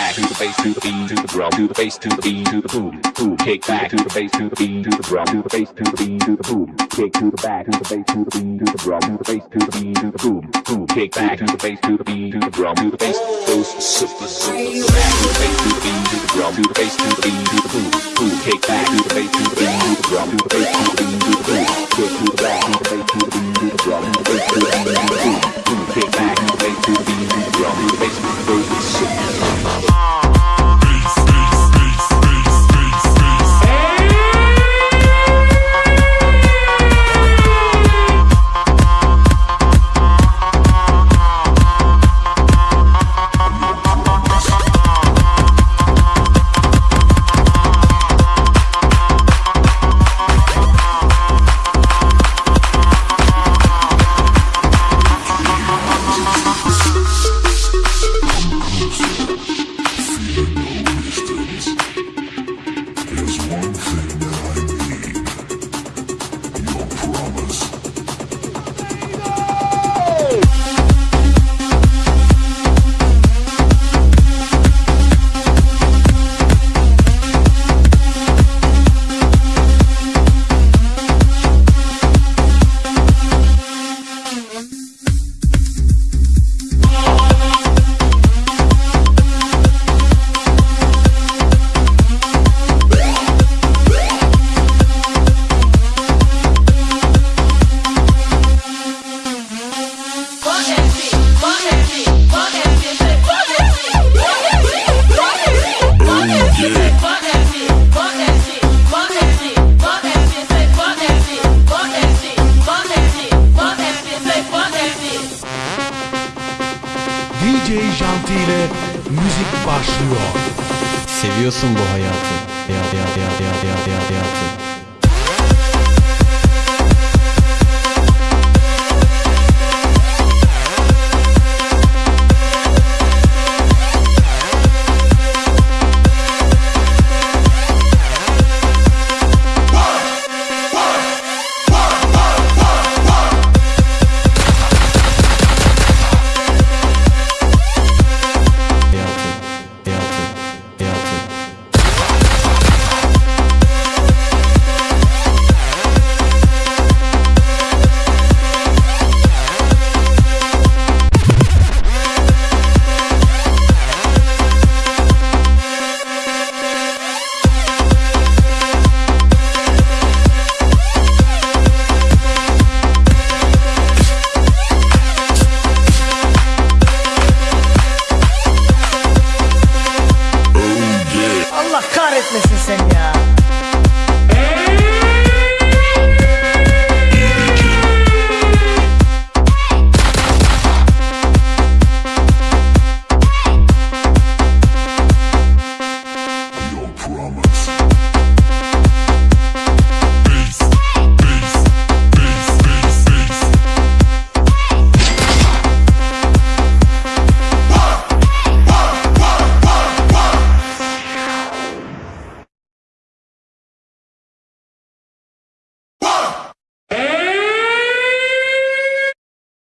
back to the bass to the beat to the drum to the bass to the beat to the boom boom kick back to the bass to the beat to the drum to the bass to the beat to the boom kick to the back to the bass to the beat to the drum to the bass to the beat to the boom boom kick back to the bass to the beat to the drum to the bass goes super super back to the bass to the beat to the drum to the bass to the beat to the boom boom kick back to the bass to the beat to the drum to the bass to the beat to the boom kick to the back DJ Janti ile müzik başlıyor. Seviyorsun bu hayatı.